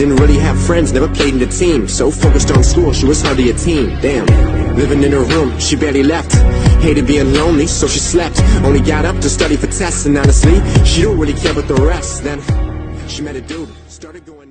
Didn't really have friends, never played in the team. So focused on school, she was hardly a teen. Damn. Living in her room, she barely left. Hated being lonely, so she slept. Only got up to study for tests, and honestly, she don't really care about the rest. Then she met a dude. started going